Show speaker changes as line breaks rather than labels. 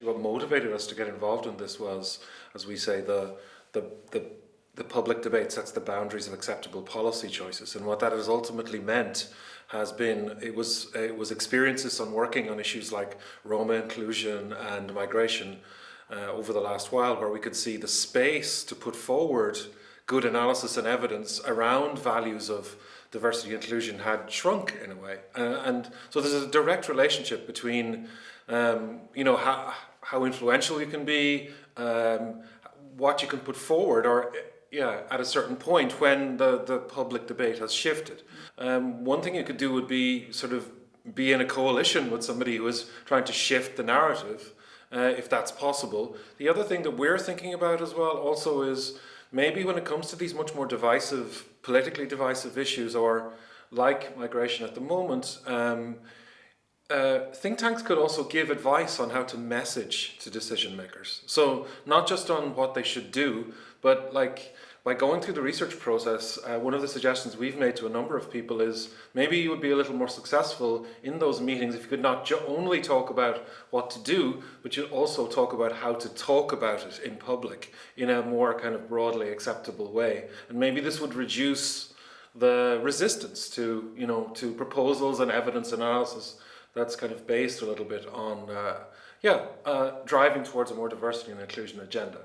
what motivated us to get involved in this was, as we say, the the the the public debate sets the boundaries of acceptable policy choices, and what that has ultimately meant has been it was it was experiences on working on issues like Roma inclusion and migration uh, over the last while, where we could see the space to put forward good analysis and evidence around values of diversity inclusion had shrunk in a way. Uh, and so there's a direct relationship between, um, you know, how, how influential you can be, um, what you can put forward, or yeah, at a certain point when the, the public debate has shifted. Um, one thing you could do would be sort of be in a coalition with somebody who is trying to shift the narrative, uh, if that's possible. The other thing that we're thinking about as well also is maybe when it comes to these much more divisive, politically divisive issues or like migration at the moment, um, uh, think tanks could also give advice on how to message to decision makers. So not just on what they should do, but like by going through the research process, uh, one of the suggestions we've made to a number of people is maybe you would be a little more successful in those meetings if you could not only talk about what to do, but you also talk about how to talk about it in public in a more kind of broadly acceptable way. And maybe this would reduce the resistance to, you know, to proposals and evidence analysis that's kind of based a little bit on, uh, yeah, uh, driving towards a more diversity and inclusion agenda.